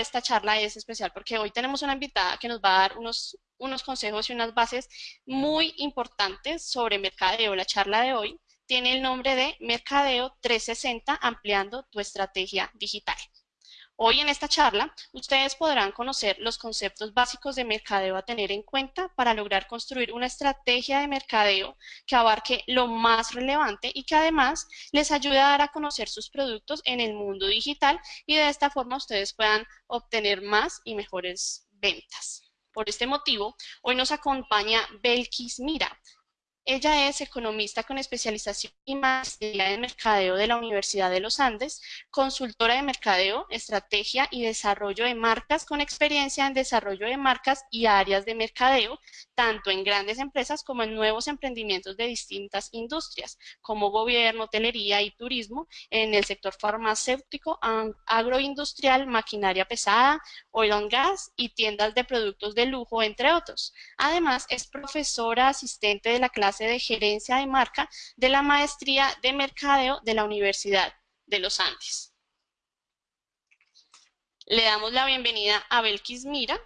esta charla es especial porque hoy tenemos una invitada que nos va a dar unos, unos consejos y unas bases muy importantes sobre mercadeo. La charla de hoy tiene el nombre de Mercadeo 360 ampliando tu estrategia digital. Hoy en esta charla, ustedes podrán conocer los conceptos básicos de mercadeo a tener en cuenta para lograr construir una estrategia de mercadeo que abarque lo más relevante y que además les ayude a dar a conocer sus productos en el mundo digital y de esta forma ustedes puedan obtener más y mejores ventas. Por este motivo, hoy nos acompaña Belkis Mira, ella es economista con especialización y maestría en mercadeo de la Universidad de los Andes, consultora de mercadeo, estrategia y desarrollo de marcas con experiencia en desarrollo de marcas y áreas de mercadeo, tanto en grandes empresas como en nuevos emprendimientos de distintas industrias, como gobierno, hotelería y turismo, en el sector farmacéutico, agroindustrial, maquinaria pesada, oil and gas y tiendas de productos de lujo, entre otros. Además, es profesora asistente de la clase de gerencia de marca de la maestría de mercadeo de la Universidad de los Andes. Le damos la bienvenida a Belkis Mira,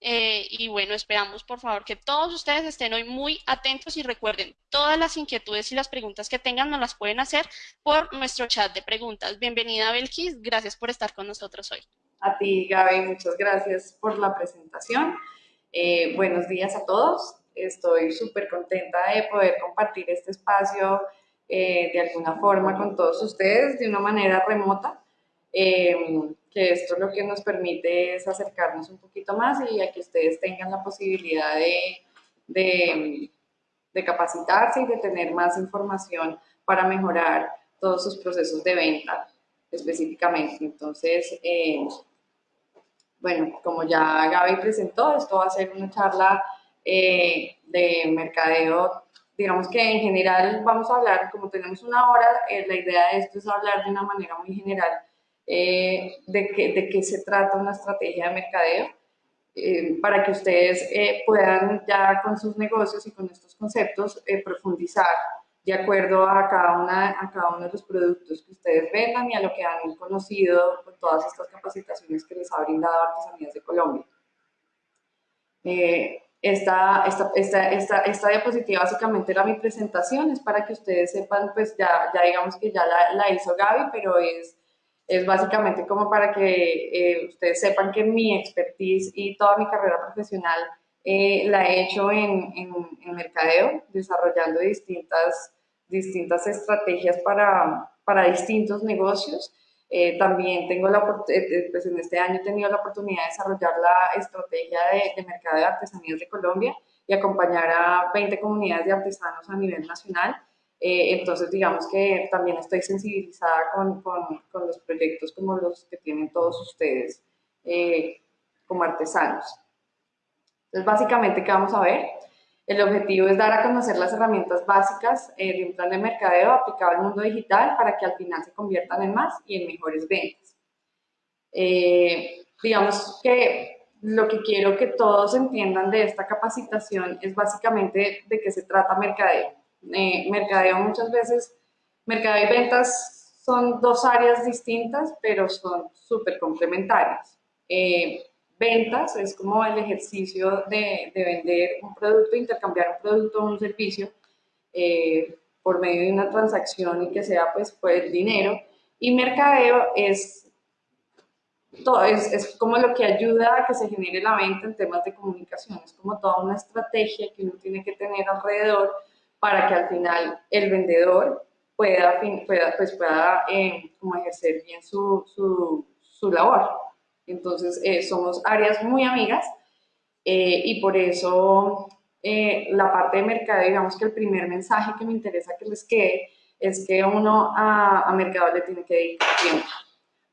eh, y bueno, esperamos por favor que todos ustedes estén hoy muy atentos y recuerden, todas las inquietudes y las preguntas que tengan nos las pueden hacer por nuestro chat de preguntas. Bienvenida Belkis, gracias por estar con nosotros hoy. A ti Gaby, muchas gracias por la presentación. Eh, buenos días a todos. Estoy súper contenta de poder compartir este espacio eh, de alguna forma con todos ustedes de una manera remota, em, que esto lo que nos permite es acercarnos un poquito más y a que ustedes tengan la posibilidad de, de, capacitarse y de tener más información para mejorar todos sus procesos de venta específicamente. Entonces, eh, bueno, como ya Gaby presentó, esto va a ser una charla eh, de mercadeo. Digamos que en general vamos a hablar, como tenemos una hora, eh, la idea de esto es hablar de una manera muy general eh, de, que, de qué se trata una estrategia de mercadeo, para que ustedes puedan ya con sus negocios y con estos conceptos profundizar de acuerdo a cada, una, a cada uno de los productos que ustedes vendan y a lo que han conocido con todas estas capacitaciones que les ha brindado Artesanías de Colombia. Esta, esta, esta, esta, esta diapositiva básicamente era mi presentación, es para que ustedes sepan, pues ya, ya digamos que ya la, la hizo Gaby, pero es, es básicamente como para que eh, ustedes sepan que mi expertise y toda mi carrera profesional eh, la he hecho en, en, en, mercadeo, desarrollando distintas, distintas estrategias para, para distintos negocios. Eh, también tengo la eh, eh, pues en este año he tenido la oportunidad de desarrollar la estrategia de, de mercado de artesanías de Colombia y acompañar a 20 comunidades de artesanos a nivel nacional. entonces, digamos que también estoy sensibilizada con, con, con, los proyectos como los que tienen todos ustedes como artesanos. Entonces, básicamente, ¿qué vamos a ver? El objetivo es dar a conocer las herramientas básicas eh, de un plan de mercadeo aplicado al mundo digital para que al final se conviertan en más y en mejores ventas. Eh, digamos que lo que quiero que todos entiendan de esta capacitación es básicamente de qué se trata mercadeo. Eh, mercadeo muchas veces, mercadeo y ventas son dos áreas distintas, pero son súper complementarias ventas es como el ejercicio de, de vender un producto, intercambiar un producto o un servicio eh, por medio de una transacción y que sea pues, pues dinero. Y mercadeo es, todo, es, es, como lo que ayuda a que se genere la venta en temas de comunicación. Es como toda una estrategia que uno tiene que tener alrededor para que al final el vendedor pueda, pueda, pues pueda eh, como ejercer bien su, su, su labor. Entonces, eh, somos áreas muy amigas eh, y por eso eh, la parte de mercado, digamos que el primer mensaje que me interesa que les quede es que uno a, mercado le tiene que dedicar tiempo,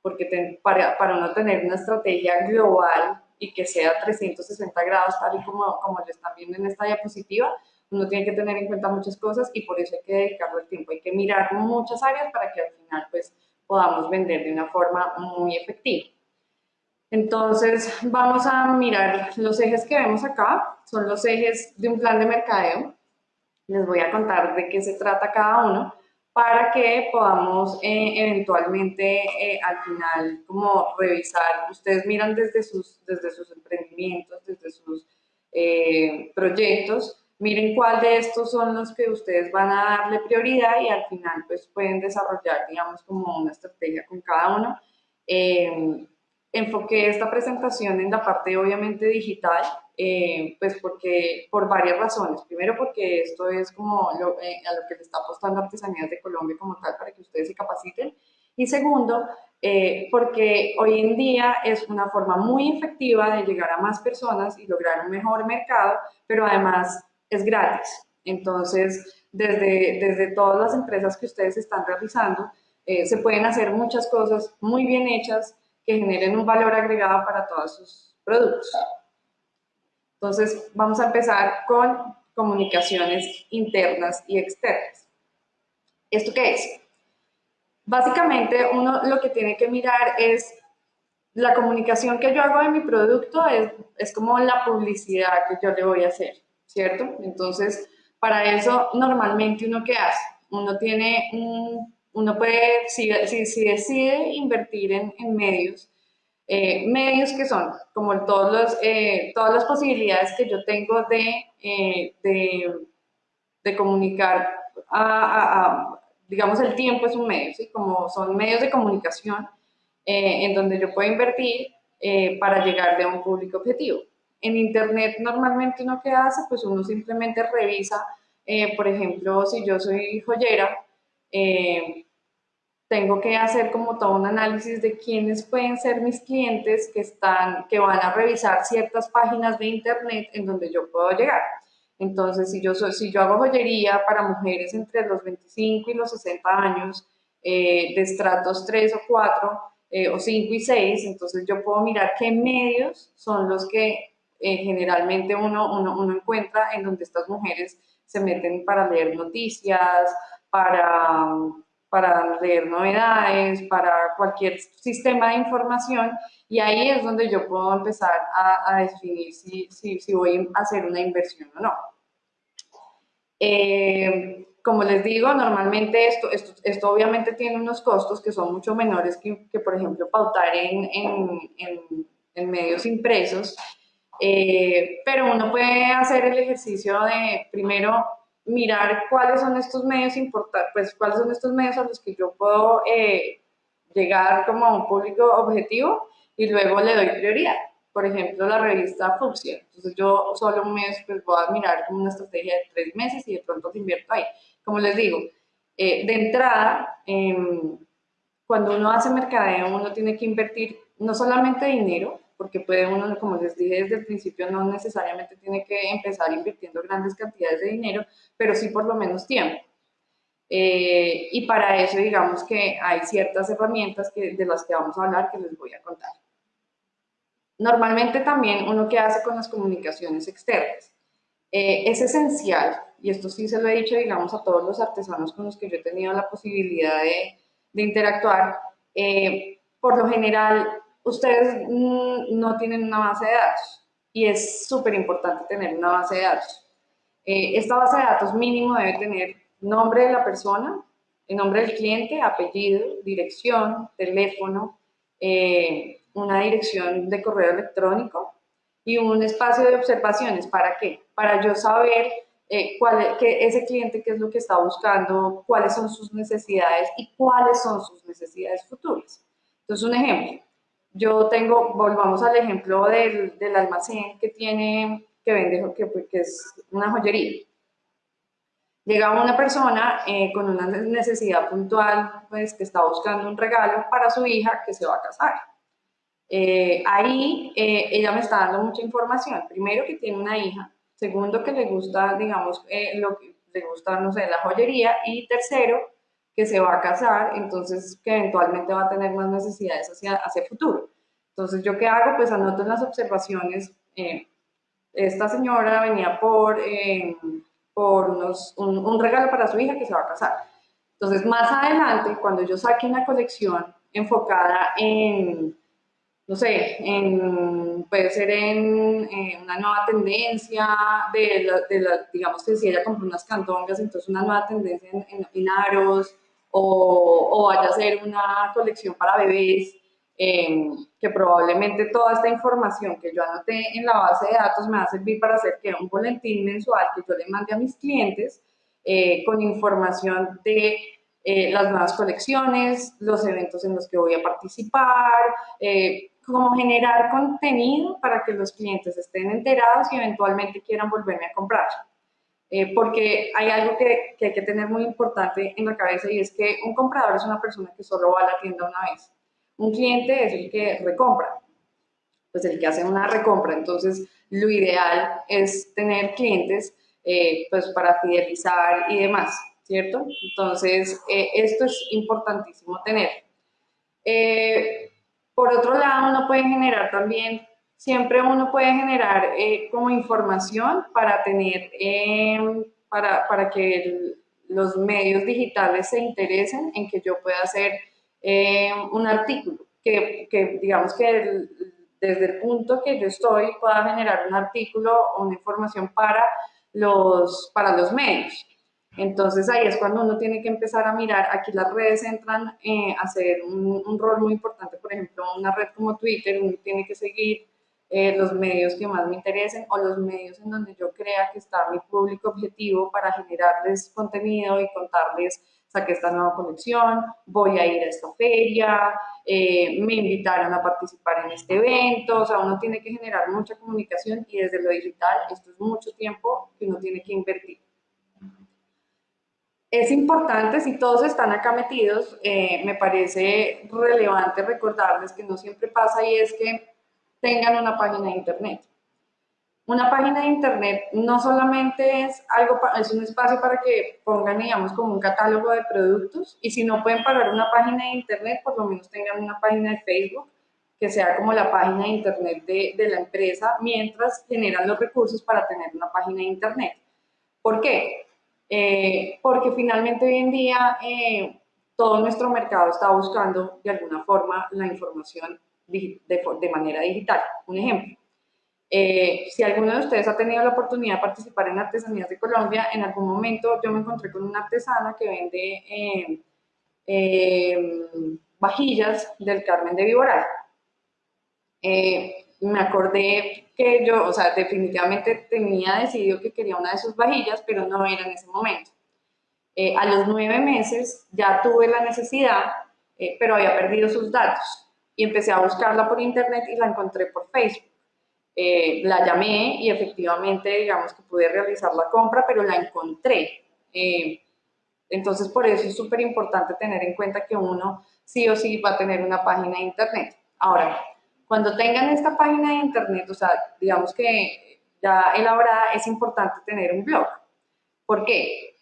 porque para, para uno tener una estrategia global y que sea 360 grados, tal y como, como lo están viendo en esta diapositiva, uno tiene que tener en cuenta muchas cosas y por eso hay que dedicarle el tiempo. Hay que mirar muchas áreas para que al final pues, podamos vender de una forma muy efectiva. Entonces, vamos a mirar los ejes que vemos acá, son los ejes de un plan de mercadeo. Les voy a contar de qué se trata cada uno para que podamos eh, eventualmente eh, al final como revisar, ustedes miran desde sus, desde sus emprendimientos, desde sus eh, proyectos, miren cuál de estos son los que ustedes van a darle prioridad y al final pues pueden desarrollar digamos como una estrategia con cada uno. Enfoqué esta presentación en la parte obviamente digital, eh, pues porque por varias razones. Primero porque esto es como lo, eh, a lo que le está apostando Artesanías de Colombia como tal para que ustedes se capaciten. Y segundo, eh, porque hoy en día es una forma muy efectiva de llegar a más personas y lograr un mejor mercado, pero además es gratis. Entonces, desde, desde todas las empresas que ustedes están realizando, se pueden hacer muchas cosas muy bien hechas que generen un valor agregado para todos sus productos. Entonces, vamos a empezar con comunicaciones internas y externas. ¿Esto qué es? Básicamente, uno lo que tiene que mirar es la comunicación que yo hago de mi producto, es, es como la publicidad que yo le voy a hacer, ¿cierto? Entonces, para eso, normalmente uno qué hace? Uno tiene un, uno puede, si, si, decide invertir en, medios, eh, medios que son como todos los, eh, todas las posibilidades que yo tengo de, eh, de, comunicar, a, digamos, el tiempo es un medio, ¿sí? como son medios de comunicación en donde yo puedo invertir para llegar de un público objetivo. En Internet normalmente uno que hace, pues uno simplemente revisa, por ejemplo, si yo soy joyera, tengo que hacer como todo un análisis de quiénes pueden ser mis clientes que, están, que van a revisar ciertas páginas de internet en donde yo puedo llegar. Entonces, si yo, si yo hago joyería para mujeres entre los 25 y los 60 años, eh, de estratos 3 o 4, eh, o 5 y 6, entonces yo puedo mirar qué medios son los que eh, generalmente uno, uno, uno encuentra en donde estas mujeres se meten para leer noticias, para para leer novedades, para cualquier sistema de información y ahí es donde yo puedo empezar a, definir si, si, si, voy a hacer una inversión o no. Eh, como les digo, normalmente esto, esto, esto, obviamente tiene unos costos que son mucho menores que, que por ejemplo, pautar en, en, en, medios impresos, eh, pero uno puede hacer el ejercicio de primero mirar cuáles son estos medios importantes, pues cuáles son estos medios a los que yo puedo eh, llegar como a un público objetivo y luego le doy prioridad. Por ejemplo, la revista Fuxia. Entonces yo solo un mes pues voy a mirar como una estrategia de tres meses y de pronto te invierto ahí. Como les digo, eh, de entrada, em, cuando uno hace mercadeo, uno tiene que invertir no solamente dinero, porque puede uno, como les dije desde el principio, no necesariamente tiene que empezar invirtiendo grandes cantidades de dinero, pero sí por lo menos tiempo. Eh, y para eso, digamos que hay ciertas herramientas que, de las que vamos a hablar que les voy a contar. Normalmente también uno que hace con las comunicaciones externas. Eh, es esencial, y esto sí se lo he dicho, digamos, a todos los artesanos con los que yo he tenido la posibilidad de, de interactuar, eh, por lo general ustedes mm, no tienen una base de datos y es súper importante tener una base de datos. Eh, esta base de datos mínimo debe tener nombre de la persona, el nombre del cliente, apellido, dirección, teléfono, eh, una dirección de correo electrónico y un espacio de observaciones. ¿Para qué? Para yo saber eh, cuál, que ese cliente qué es lo que está buscando, cuáles son sus necesidades y cuáles son sus necesidades futuras. Entonces, un ejemplo, yo tengo, volvamos al ejemplo del, del almacén que tiene, que vende, que, que, es una joyería. Llega una persona eh, con una necesidad puntual, pues que está buscando un regalo para su hija que se va a casar. Eh, ahí eh, ella me está dando mucha información. Primero que tiene una hija, segundo que le gusta, digamos, lo que le gusta, no sé, la joyería y tercero que se va a casar, entonces que eventualmente va a tener más necesidades hacia, hacia el futuro. Entonces, ¿yo qué hago? Pues anoto en las observaciones, eh, esta señora venía por, eh, por unos, un, regalo para su hija que se va a casar. Entonces, más adelante, cuando yo saque una colección enfocada en, no sé, en, puede ser en, una nueva tendencia de, la, de la, digamos que si ella compró unas cantongas, entonces una nueva tendencia en, en, aros, o, vaya a ser una colección para bebés, em, que probablemente toda esta información que yo anoté en la base de datos me va a servir para hacer que un boletín mensual que yo le mande a mis clientes eh, con información de eh, las nuevas colecciones, los eventos en los que voy a participar, eh, cómo generar contenido para que los clientes estén enterados y eventualmente quieran volverme a comprar. Eh, porque hay algo que, que, hay que tener muy importante en la cabeza y es que un comprador es una persona que solo va a la tienda una vez. Un cliente es el que recompra, pues el que hace una recompra. Entonces, lo ideal es tener clientes eh, pues para fidelizar y demás, ¿cierto? Entonces, eh, esto es importantísimo tener. por otro lado, uno puede generar también siempre uno puede generar eh, como información para tener, em, para, para, que los medios digitales se interesen en que yo pueda hacer em, un artículo, que, que digamos que desde el punto que yo estoy pueda generar un artículo o una información para los, para los medios. Entonces ahí es cuando uno tiene que empezar a mirar, aquí las redes entran eh, a hacer un, un, rol muy importante, por ejemplo, una red como Twitter, uno tiene que seguir eh, los medios que más me interesen o los medios en donde yo crea que está mi público objetivo para generarles contenido y contarles, saqué esta nueva colección, voy a ir a esta feria, eh, me invitaron a participar en este evento, o sea, uno tiene que generar mucha comunicación y desde lo digital esto es mucho tiempo que uno tiene que invertir. Es importante, si todos están acá metidos, eh, me parece relevante recordarles que no siempre pasa y es que tengan una página de internet. Una página de internet no solamente es algo, es un espacio para que pongan, digamos, como un catálogo de productos y si no pueden pagar una página de internet, por lo menos tengan una página de Facebook que sea como la página de internet de, la empresa mientras generan los recursos para tener una página de internet. ¿Por qué? Eh, porque finalmente hoy en día eh, todo nuestro mercado está buscando de alguna forma la información de, manera digital. Un ejemplo, eh, si alguno de ustedes ha tenido la oportunidad de participar en Artesanías de Colombia, en algún momento yo me encontré con una artesana que vende eh, eh, vajillas del Carmen de Viboral. me acordé que yo, o sea, definitivamente tenía decidido que quería una de sus vajillas, pero no era en ese momento. a los nueve meses ya tuve la necesidad, pero había perdido sus datos y empecé a buscarla por internet y la encontré por Facebook. Eh, la llamé y efectivamente, digamos que pude realizar la compra, pero la encontré. Eh, entonces, por eso es súper importante tener en cuenta que uno sí o sí va a tener una página de internet. Ahora, cuando tengan esta página de internet, o sea, digamos que ya elaborada, es importante tener un blog. ¿Por qué?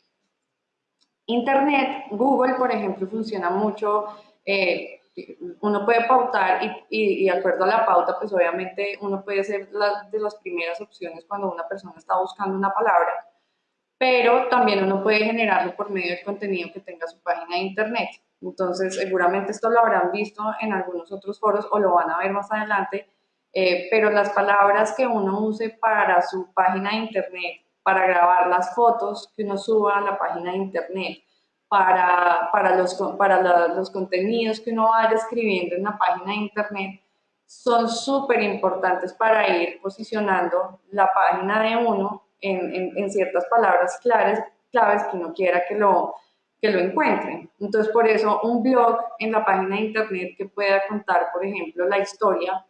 Internet, Google, por ejemplo, funciona mucho eh, uno puede pautar y, y, de acuerdo a la pauta, pues obviamente uno puede ser la, de las primeras opciones cuando una persona está buscando una palabra, pero también uno puede generarlo por medio del contenido que tenga su página de internet. Entonces, seguramente esto lo habrán visto en algunos otros foros o lo van a ver más adelante, eh, pero las palabras que uno use para su página de internet, para grabar las fotos que uno suba a la página de internet, para, para, los, para los contenidos que uno vaya escribiendo en la página de internet son súper importantes para ir posicionando la página de uno en, en, ciertas palabras claves, claves que uno quiera que lo, que lo encuentren. Entonces, por eso un blog en la página de internet que pueda contar, por ejemplo, la historia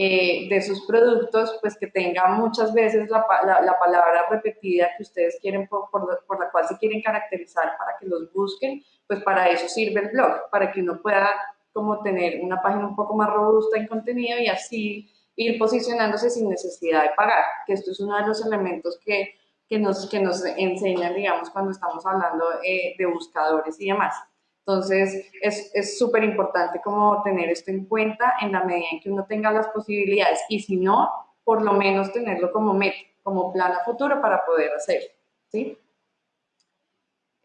eh, de sus productos, pues que tenga muchas veces la, la, palabra repetida que ustedes quieren, por, por, la cual se quieren caracterizar para que los busquen, pues para eso sirve el blog, para que uno pueda como tener una página un poco más robusta en contenido y así ir posicionándose sin necesidad de pagar, que esto es uno de los elementos que, que, nos, que nos enseñan, digamos, cuando estamos hablando eh, de buscadores y demás. Entonces, es súper importante como tener esto en cuenta en la medida en que uno tenga las posibilidades y si no, por lo menos tenerlo como meta, como plan a futuro para poder hacerlo, ¿sí?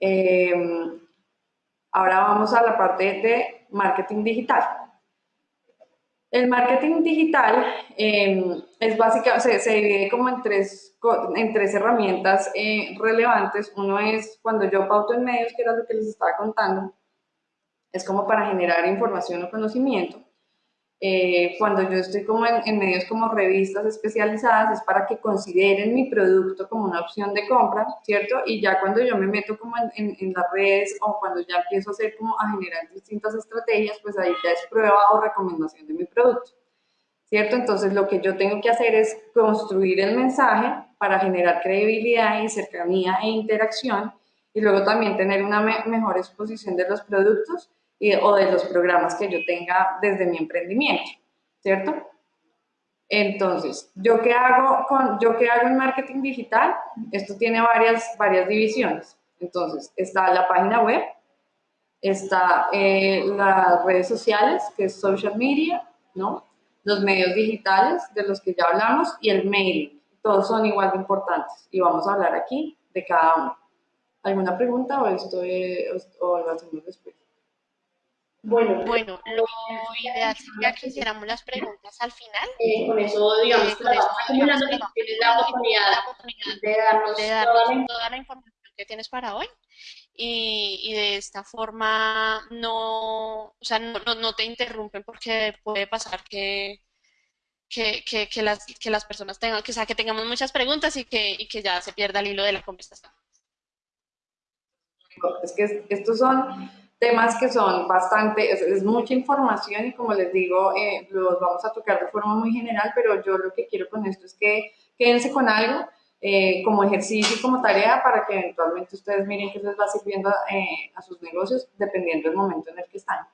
Em, ahora vamos a la parte de marketing digital. El marketing digital em, es básicamente, se, divide como en tres, en tres herramientas eh, relevantes. Uno es cuando yo pauto en medios, que era lo que les estaba contando, es como para generar información o conocimiento. Eh, cuando yo estoy como en, medios como revistas especializadas es para que consideren mi producto como una opción de compra, ¿cierto? Y ya cuando yo me meto como en, en, las redes o cuando ya empiezo a hacer como a generar distintas estrategias, pues ahí ya es prueba o recomendación de mi producto, ¿cierto? Entonces lo que yo tengo que hacer es construir el mensaje para generar credibilidad y cercanía e interacción y luego también tener una mejor exposición de los productos o de los programas que yo tenga desde mi emprendimiento, ¿cierto? Entonces, ¿yo qué hago, con, yo qué hago en marketing digital? Esto tiene varias, varias divisiones. Entonces, está la página web, está eh, las redes sociales, que es social media, ¿no? Los medios digitales, de los que ya hablamos, y el mailing. Todos son igual de importantes. Y vamos a hablar aquí de cada uno. ¿Alguna pregunta o esto o lo hacemos después? Bueno, bueno, lo ideal sería que hiciéramos las preguntas al final. Eh, con eso, digamos, eh, con eso, acumulando tienes la oportunidad, de darnos, toda, la... información que tienes para hoy. Y, y, de esta forma no, o sea, no, no, te interrumpen porque puede pasar que, que, que, que, las, que las personas tengan, que, o sea, que tengamos muchas preguntas y que, y que ya se pierda el hilo de la conversación. Es que estos son temas que son bastante, es, mucha información y como les digo, eh, los vamos a tocar de forma muy general, pero yo lo que quiero con esto es que quédense con algo eh, como ejercicio como tarea para que eventualmente ustedes miren que les va sirviendo eh, a sus negocios dependiendo del momento en el que están.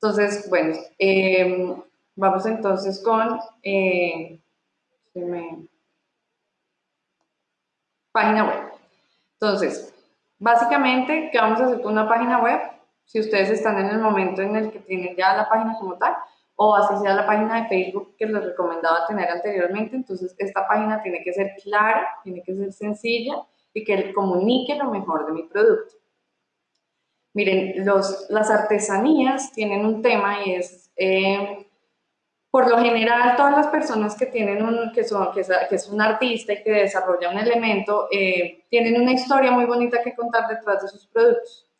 Entonces, bueno, em, vamos entonces con página web. Entonces, básicamente, ¿qué vamos a hacer con una página web? Si ustedes están en el momento en el que tienen ya la página como tal, o así sea la página de Facebook que les recomendaba tener anteriormente, entonces esta página tiene que ser clara, tiene que ser sencilla y que comunique lo mejor de mi producto. Miren, los, las artesanías tienen un tema y es, eh, por lo general, todas las personas que tienen un, que, son, que, es, un artista y que desarrolla un elemento, eh, tienen una historia muy bonita que contar detrás de sus productos.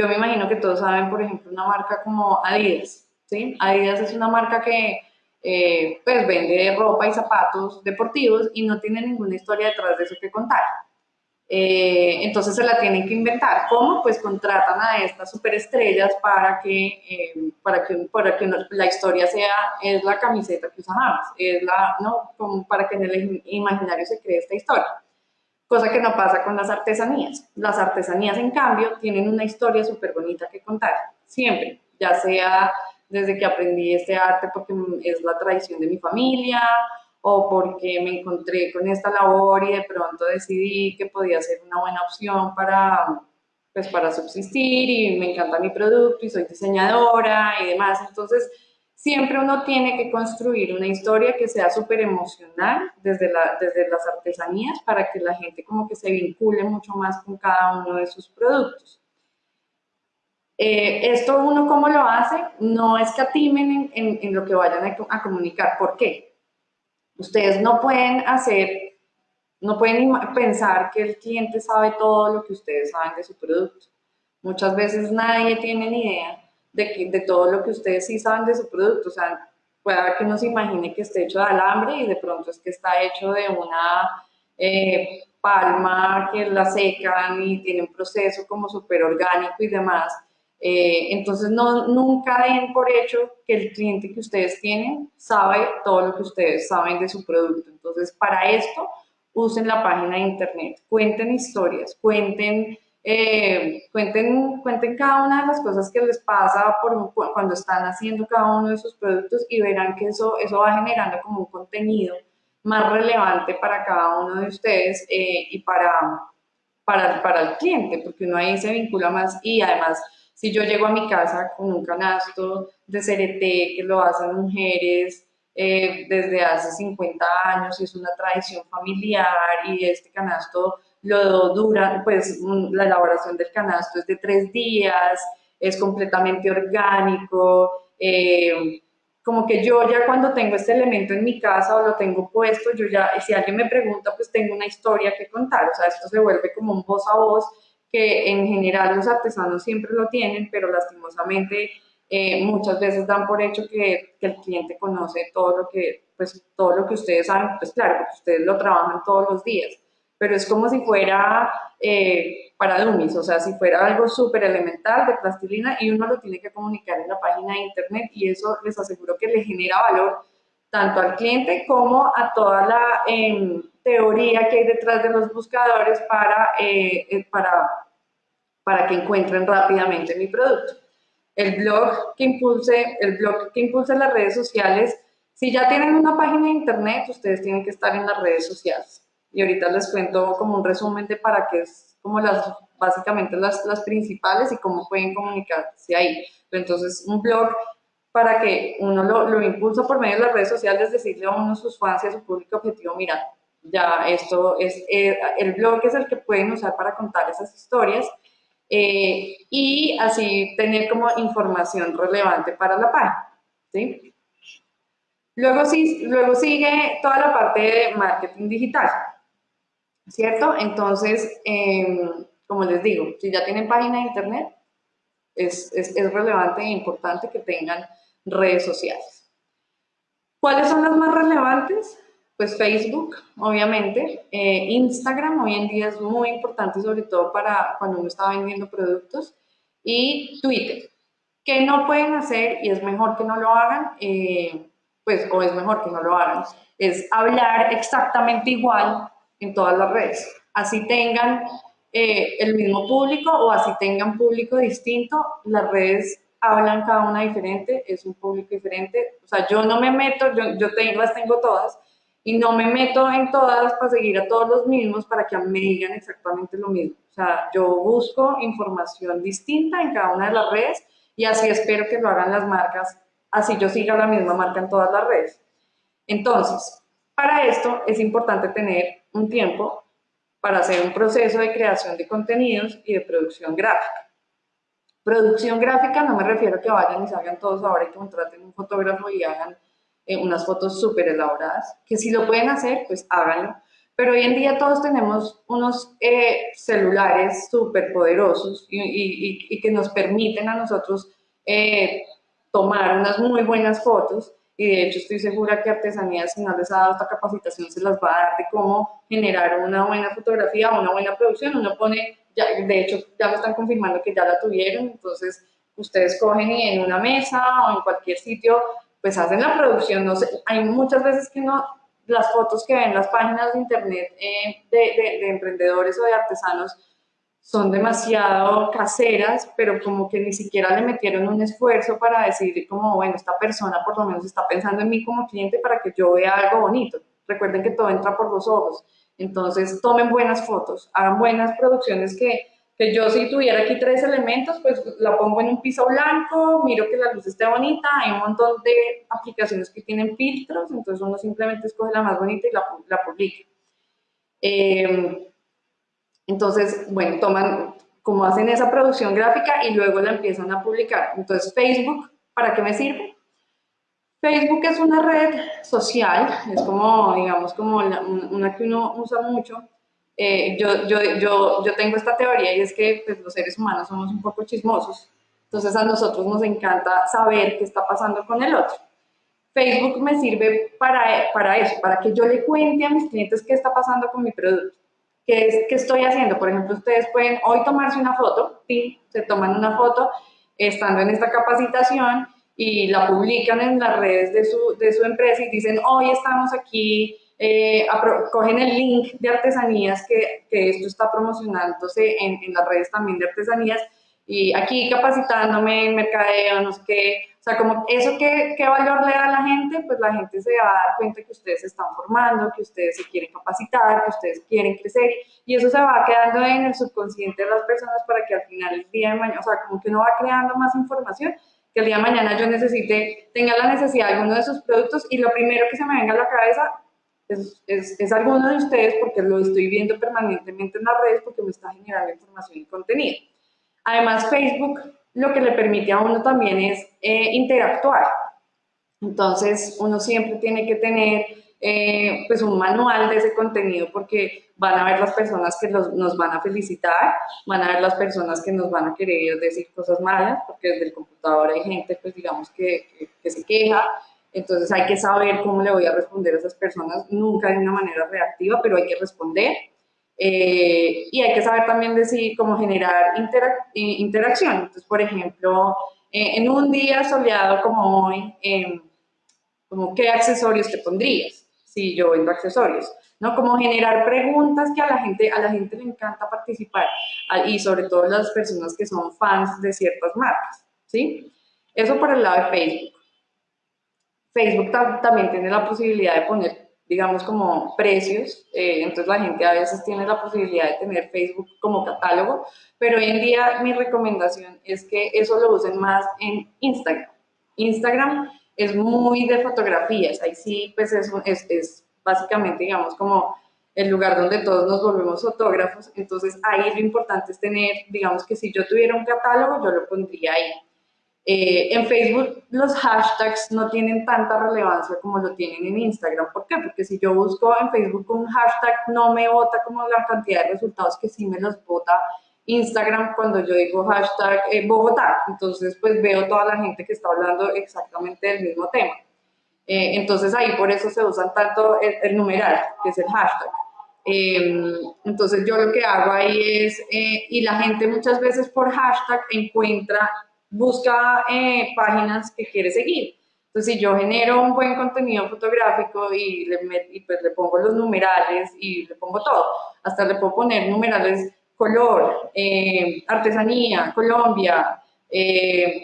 Yo me imagino que todos saben, por ejemplo, una marca como Adidas, ¿sí? Adidas es una marca que eh, pues vende ropa y zapatos deportivos y no tiene ninguna historia detrás de eso que contar. Eh, entonces se la tienen que inventar. ¿Cómo? Pues contratan a estas superestrellas para que, eh, para que, para que la historia sea, es la camiseta que usamos, es la, ¿no? Como para que en el imaginario se cree esta historia cosa que no pasa con las artesanías. Las artesanías, en cambio, tienen una historia súper bonita que contar, siempre, ya sea desde que aprendí este arte porque es la tradición de mi familia o porque me encontré con esta labor y de pronto decidí que podía ser una buena opción para, pues, para subsistir y me encanta mi producto y soy diseñadora y demás. Entonces, siempre uno tiene que construir una historia que sea súper emocional desde, desde las artesanías para que la gente como que se vincule mucho más con cada uno de sus productos. Eh, esto uno cómo lo hace, no escatimen en, en, lo que vayan a, a, comunicar. ¿Por qué? Ustedes no pueden hacer, no pueden pensar que el cliente sabe todo lo que ustedes saben de su producto. Muchas veces nadie tiene ni idea de, de todo lo que ustedes sí saben de su producto. O sea, pueda que no se imagine que esté hecho de alambre y de pronto es que está hecho de una eh, palma que la secan y tiene un proceso como súper orgánico y demás. Eh, entonces, no, nunca den por hecho que el cliente que ustedes tienen sabe todo lo que ustedes saben de su producto. Entonces, para esto, usen la página de internet, cuenten historias, cuenten eh, cuenten, cuenten cada una de las cosas que les pasa por, cuando están haciendo cada uno de sus productos y verán que eso, eso va generando como un contenido más relevante para cada uno de ustedes eh, y para, para, para el cliente, porque uno ahí se vincula más y además si yo llego a mi casa con un canasto de CRT que lo hacen mujeres eh, desde hace 50 años y es una tradición familiar y este canasto lo dura, pues la elaboración del canasto es de tres días, es completamente orgánico, eh, como que yo ya cuando tengo este elemento en mi casa o lo tengo puesto, yo ya, si alguien me pregunta, pues tengo una historia que contar, o sea, esto se vuelve como un voz a voz que en general los artesanos siempre lo tienen, pero lastimosamente eh, muchas veces dan por hecho que, que, el cliente conoce todo lo que, pues, todo lo que ustedes saben, pues claro, porque ustedes lo trabajan todos los días, pero es como si fuera eh, para dummies, o sea, si fuera algo súper elemental de plastilina y uno lo tiene que comunicar en la página de internet y eso les aseguro que le genera valor tanto al cliente como a toda la em, teoría que hay detrás de los buscadores para, eh, para, para que encuentren rápidamente mi producto el blog que impulse, el blog que las redes sociales. Si ya tienen una página de internet, ustedes tienen que estar en las redes sociales. Y ahorita les cuento como un resumen de para qué es como las, básicamente las, las principales y cómo pueden comunicarse ahí. Entonces, un blog para que uno lo, lo impulsa por medio de las redes sociales, decirle a uno sus fans y a su público objetivo, mira, ya esto es, eh, el blog es el que pueden usar para contar esas historias eh, y así tener como información relevante para la página. ¿sí? Luego, luego sigue toda la parte de marketing digital, ¿cierto? Entonces, em, como les digo, si ya tienen página de internet, es, es, es relevante e importante que tengan redes sociales. ¿Cuáles son las más relevantes? pues Facebook, obviamente, eh, Instagram hoy en día es muy importante, sobre todo para cuando uno está vendiendo productos, y Twitter, que no pueden hacer y es mejor que no lo hagan, eh, pues, o es mejor que no lo hagan, es hablar exactamente igual en todas las redes, así tengan eh, el mismo público o así tengan público distinto, las redes hablan cada una diferente, es un público diferente, o sea, yo no me meto, yo, yo tengo, las tengo todas, y no me meto en todas para seguir a todos los mismos para que me digan exactamente lo mismo. O sea, yo busco información distinta en cada una de las redes y así espero que lo hagan las marcas, así yo siga la misma marca en todas las redes. Entonces, para esto es importante tener un tiempo para hacer un proceso de creación de contenidos y de producción gráfica. Producción gráfica no me refiero a que vayan y salgan todos ahora y contraten un fotógrafo y hagan eh, unas fotos súper elaboradas, que si lo pueden hacer, pues háganlo. Pero hoy en día todos tenemos unos eh, celulares súper poderosos y, que nos permiten a nosotros eh, tomar unas muy buenas fotos y de hecho estoy segura que Artesanías, si no les ha dado esta capacitación, se las va a dar de cómo generar una buena fotografía, una buena producción. Uno pone, ya, de hecho ya me están confirmando que ya la tuvieron, entonces ustedes cogen y en una mesa o en cualquier sitio pues hacen la producción, no sé, hay muchas veces que no, las fotos que ven las páginas de internet eh, de, de, emprendedores o de artesanos son demasiado caseras, pero como que ni siquiera le metieron un esfuerzo para decir como, bueno, esta persona por lo menos está pensando en mí como cliente para que yo vea algo bonito. Recuerden que todo entra por los ojos. Entonces, tomen buenas fotos, hagan buenas producciones que que yo si tuviera aquí tres elementos, pues la pongo en un piso blanco, miro que la luz esté bonita, hay un montón de aplicaciones que tienen filtros, entonces uno simplemente escoge la más bonita y la, la publica. Em, entonces, bueno, toman, como hacen esa producción gráfica y luego la empiezan a publicar. Entonces, Facebook, ¿para qué me sirve? Facebook es una red social, es como, digamos, como una que uno usa mucho, eh, yo, yo, yo, yo, tengo esta teoría y es que pues, los seres humanos somos un poco chismosos, entonces a nosotros nos encanta saber qué está pasando con el otro. Facebook me sirve para, para eso, para que yo le cuente a mis clientes qué está pasando con mi producto, qué, es, qué estoy haciendo. Por ejemplo, ustedes pueden hoy tomarse una foto, ¿sí? se toman una foto estando en esta capacitación y la publican en las redes de su, de su empresa y dicen, hoy estamos aquí eh, cogen el link de artesanías que, que esto está promocionándose en, en, las redes también de artesanías y aquí capacitándome en mercadeo, no sé qué, o sea, como eso qué, qué valor le da a la gente, pues la gente se va a dar cuenta que ustedes se están formando, que ustedes se quieren capacitar, que ustedes quieren crecer y eso se va quedando en el subconsciente de las personas para que al final el día de mañana, o sea, como que uno va creando más información que el día de mañana yo necesite, tenga la necesidad de alguno de sus productos y lo primero que se me venga a la cabeza es, es, alguno de ustedes porque lo estoy viendo permanentemente en las redes porque me está generando información y contenido. Además, Facebook lo que le permite a uno también es eh, interactuar. Entonces, uno siempre tiene que tener eh, pues un manual de ese contenido porque van a ver las personas que nos van a felicitar, van a ver las personas que nos van a querer decir cosas malas, porque desde el computador hay gente, pues digamos, que, que, se queja, entonces hay que saber cómo le voy a responder a esas personas, nunca de una manera reactiva, pero hay que responder. Eh, y hay que saber también decir cómo generar interacción. Entonces, por ejemplo, eh, en un día soleado como hoy, em, como qué accesorios te pondrías si yo vendo accesorios, ¿no? Como generar preguntas que a la gente, a la gente le encanta participar y sobre todo las personas que son fans de ciertas marcas, ¿sí? Eso por el lado de Facebook. Facebook también tiene la posibilidad de poner, digamos, como precios, eh, entonces la gente a veces tiene la posibilidad de tener Facebook como catálogo, pero hoy en día mi recomendación es que eso lo usen más en Instagram. Instagram es muy de fotografías, ahí sí, pues es, es, es básicamente, digamos, como el lugar donde todos nos volvemos fotógrafos, entonces ahí lo importante es tener, digamos que si yo tuviera un catálogo, yo lo pondría ahí. Eh, en Facebook los hashtags no tienen tanta relevancia como lo tienen en Instagram. ¿Por qué? Porque si yo busco en Facebook un hashtag, no me vota como la cantidad de resultados que sí me los vota Instagram cuando yo digo hashtag eh, Bogotá. Entonces, pues veo toda la gente que está hablando exactamente del mismo tema. Eh, entonces ahí por eso se usan tanto el, numeral, que es el hashtag. Em, entonces yo lo que hago ahí es, eh, y la gente muchas veces por hashtag encuentra, busca páginas que quiere seguir. Entonces, si yo genero un buen contenido fotográfico y le, y pues le pongo los numerales y le pongo todo, hasta le puedo poner numerales color, eh, artesanía, Colombia, eh,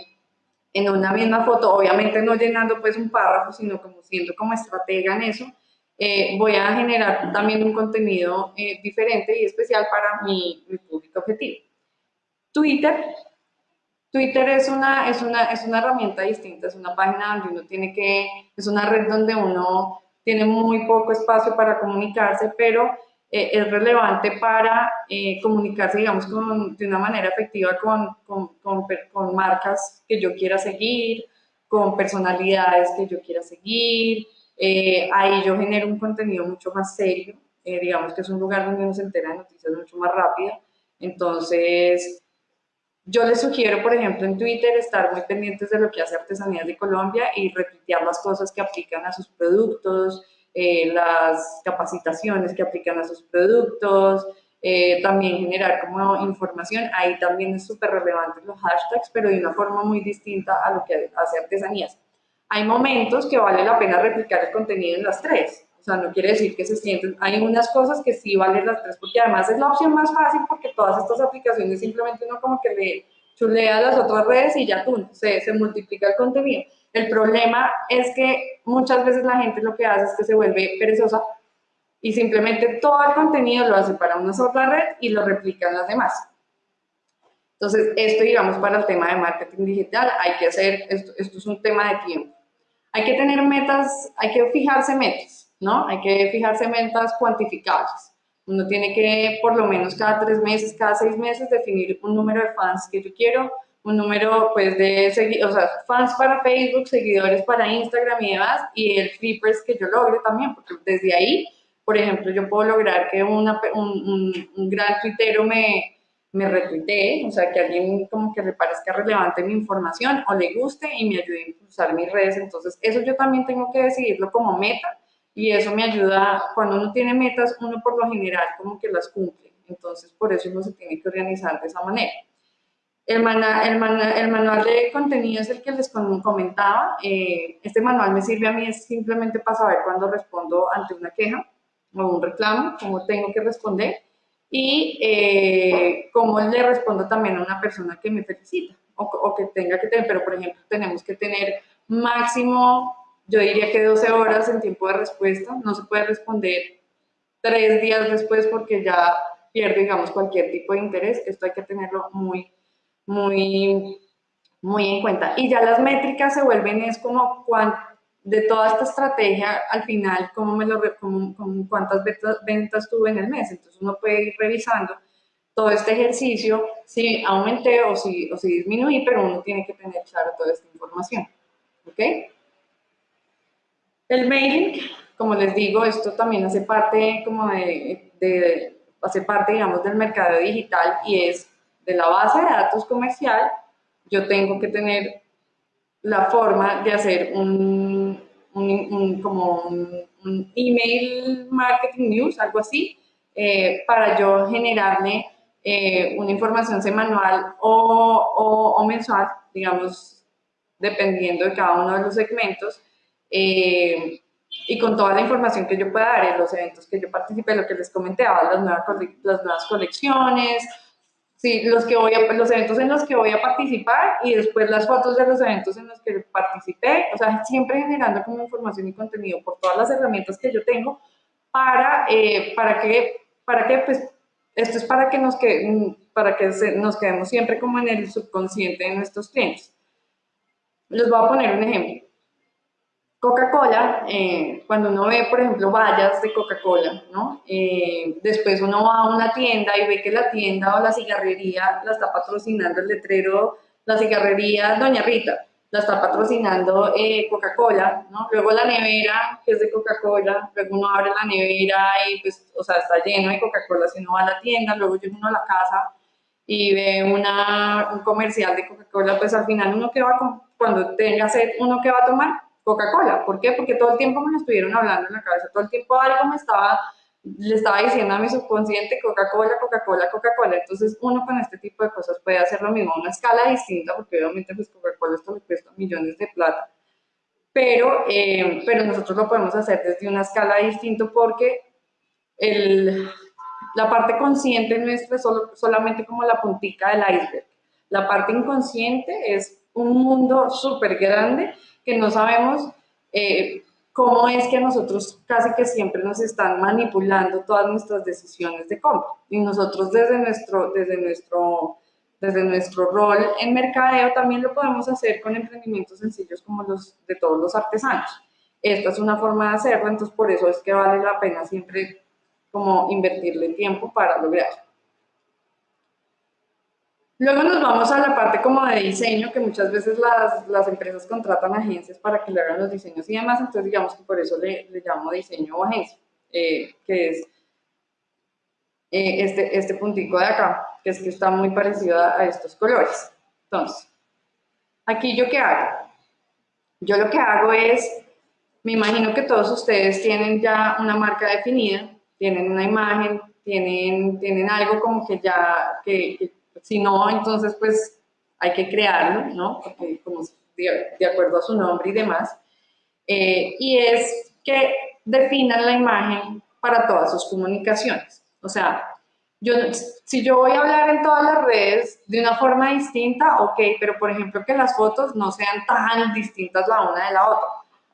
en una misma foto, obviamente no llenando pues un párrafo, sino como siendo como estratega en eso, eh, voy a generar también un contenido diferente y especial para mi, mi, público objetivo. Twitter. Twitter es una, es, una, es una herramienta distinta, es una página donde uno tiene que, es una red donde uno tiene muy poco espacio para comunicarse, pero eh, es relevante para eh, comunicarse, digamos, de una manera efectiva con, con, con, marcas que yo quiera seguir, con personalidades que yo quiera seguir. Eh, ahí yo genero un contenido mucho más serio, digamos que es un lugar donde uno se entera de noticias mucho más rápido. Entonces, yo les sugiero, por ejemplo, en Twitter estar muy pendientes de lo que hace Artesanías de Colombia y retuitear las cosas que aplican a sus productos, eh, las capacitaciones que aplican a sus productos, eh, también generar como información, ahí también es súper relevante los hashtags, pero de una forma muy distinta a lo que hace artesanías. Hay momentos que vale la pena replicar el contenido en las tres, o sea, no quiere decir que se sienten, hay unas cosas que sí valen las tres, porque además es la opción más fácil porque todas estas aplicaciones simplemente uno como que le chulea las otras redes y ya tú, se, se multiplica el contenido. El problema es que muchas veces la gente lo que hace es que se vuelve perezosa y simplemente todo el contenido lo hace para una sola red y lo replica en las demás. Entonces, esto, digamos, para el tema de marketing digital, hay que hacer, esto, esto es un tema de tiempo. Hay que tener metas, hay que fijarse metas, ¿no? Hay que fijarse metas cuantificables. Uno tiene que, por lo menos cada tres meses, cada seis meses, definir un número de fans que yo quiero, un número pues de o fans para Facebook, seguidores para Instagram y demás, y el flippers que yo logre también, porque desde ahí, por ejemplo, yo puedo lograr que un, gran tuitero me, me retuitee, o sea, que alguien como que le parezca relevante mi información o le guste y me ayude a impulsar mis redes. Entonces, eso yo también tengo que decidirlo como meta y eso me ayuda, cuando uno tiene metas, uno por lo general como que las cumple. Entonces, por eso uno se tiene que organizar de esa manera. El, el, manual de contenido es el que les comentaba. Eh, este manual me sirve a mí simplemente para saber cuándo respondo ante una queja o un reclamo, cómo tengo que responder y eh, cómo le respondo también a una persona que me felicita o, o, que tenga que tener, pero por ejemplo tenemos que tener máximo, yo diría que 12 horas en tiempo de respuesta, no se puede responder tres días después porque ya pierde, digamos, cualquier tipo de interés, esto hay que tenerlo muy muy, muy en cuenta. Y ya las métricas se vuelven, es como de toda esta estrategia, al final, cómo me lo, cómo, cuántas ventas, ventas tuve en el mes. Entonces uno puede ir revisando todo este ejercicio, si aumenté o si, o si disminuí, pero uno tiene que tener claro toda esta información. ¿Ok? El mailing, como les digo, esto también hace parte como de, de hace parte, digamos, del mercado digital y es de la base de datos comercial, yo tengo que tener la forma de hacer un, un, como un, email marketing news, algo así, eh, para yo generarle eh, una información semanal o, o, mensual, digamos, dependiendo de cada uno de los segmentos, eh, y con toda la información que yo pueda dar en los eventos que yo participé, lo que les comentaba, las nuevas, las nuevas colecciones, sí, los, que voy a, los eventos en los que voy a participar y después las fotos de los eventos en los que participé, o sea, siempre generando como información y contenido por todas las herramientas que yo tengo para, eh, para que, para que pues, esto es para que nos, que, para que nos quedemos siempre como en el subconsciente de nuestros clientes. Les voy a poner un ejemplo. Coca-Cola, eh, cuando uno ve, por ejemplo, vallas de Coca-Cola, ¿no? Eh, después uno va a una tienda y ve que la tienda o la cigarrería la está patrocinando el letrero, la cigarrería Doña Rita, la está patrocinando eh, Coca-Cola, ¿no? Luego la nevera, que es de Coca-Cola, luego uno abre la nevera y pues, o sea, está lleno de Coca-Cola si uno va a la tienda, luego llega uno a la casa y ve una, un comercial de Coca-Cola, pues al final uno que va, cuando tenga sed, uno que va a tomar, Coca-Cola. ¿Por qué? Porque todo el tiempo me lo estuvieron hablando en la cabeza, todo el tiempo algo me estaba, le estaba diciendo a mi subconsciente Coca-Cola, Coca-Cola, Coca-Cola. Entonces uno con este tipo de cosas puede hacer lo mismo una escala distinta, porque obviamente pues Coca-Cola esto le cuesta millones de plata. Pero, eh, pero nosotros lo podemos hacer desde una escala distinta porque el, la parte consciente nuestra es solo, solamente como la puntica del iceberg. La parte inconsciente es un mundo súper grande que no sabemos eh, cómo es que nosotros casi que siempre nos están manipulando todas nuestras decisiones de compra. Y nosotros desde nuestro, desde nuestro, desde nuestro rol en mercadeo también lo podemos hacer con emprendimientos sencillos como los de todos los artesanos. Esta es una forma de hacerlo, entonces por eso es que vale la pena siempre como invertirle tiempo para lograrlo. Luego nos vamos a la parte como de diseño, que muchas veces las, las, empresas contratan agencias para que le hagan los diseños y demás, entonces digamos que por eso le, le llamo diseño o agencia, eh, que es eh, este, este puntico de acá, que es que está muy parecido a, estos colores. Entonces, aquí yo qué hago? Yo lo que hago es, me imagino que todos ustedes tienen ya una marca definida, tienen una imagen, tienen, tienen algo como que ya, que si no, entonces pues hay que crearlo, ¿no? Porque como de, acuerdo a su nombre y demás. Eh, y es que definan la imagen para todas sus comunicaciones. O sea, yo, si yo voy a hablar en todas las redes de una forma distinta, ok, pero por ejemplo que las fotos no sean tan distintas la una de la otra.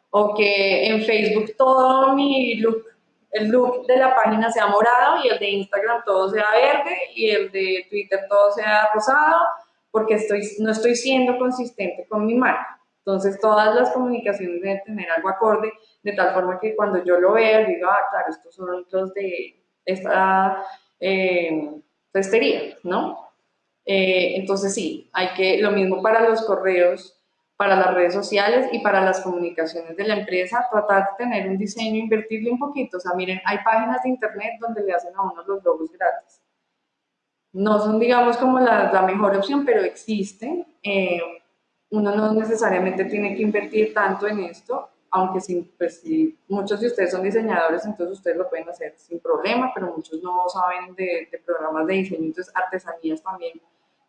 O que en Facebook todo mi look el look de la página sea morado y el de Instagram todo sea verde y el de Twitter todo sea rosado, porque estoy, no estoy siendo consistente con mi marca. Entonces todas las comunicaciones deben tener algo acorde, de tal forma que cuando yo lo vea, diga, ah, claro, estos son los de esta eh, ¿no? Eh, entonces sí, hay que, lo mismo para los correos, para las redes sociales y para las comunicaciones de la empresa, tratar de tener un diseño, invertirle un poquito. O sea, miren, hay páginas de internet donde le hacen a uno los logos gratis. No son, digamos, como la, la mejor opción, pero existen. Eh, uno no necesariamente tiene que invertir tanto en esto, aunque pues, si muchos de ustedes son diseñadores, entonces ustedes lo pueden hacer sin problema, pero muchos no saben de, de programas de diseño, entonces artesanías también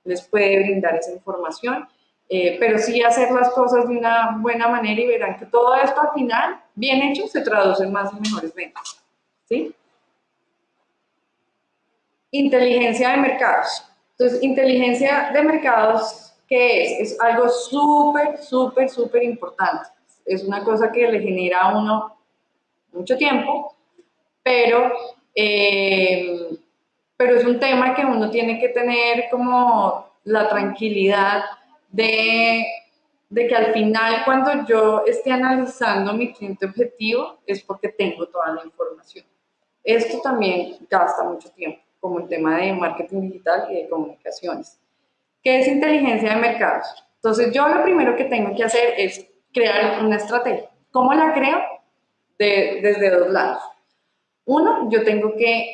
les puede brindar esa información. Eh, pero sí hacer las cosas de una buena manera y verán que todo esto al final, bien hecho, se traduce en más y mejores ventas. ¿sí? Inteligencia de mercados. Entonces, inteligencia de mercados, ¿qué es? Es algo súper, súper, súper importante. Es una cosa que le genera a uno mucho tiempo, pero, eh, pero es un tema que uno tiene que tener como la tranquilidad de, de que al final cuando yo esté analizando mi cliente objetivo es porque tengo toda la información. Esto también gasta mucho tiempo, como el tema de marketing digital y de comunicaciones. ¿Qué es inteligencia de mercados? Entonces yo lo primero que tengo que hacer es crear una estrategia. ¿Cómo la creo? desde dos lados. Uno, yo tengo que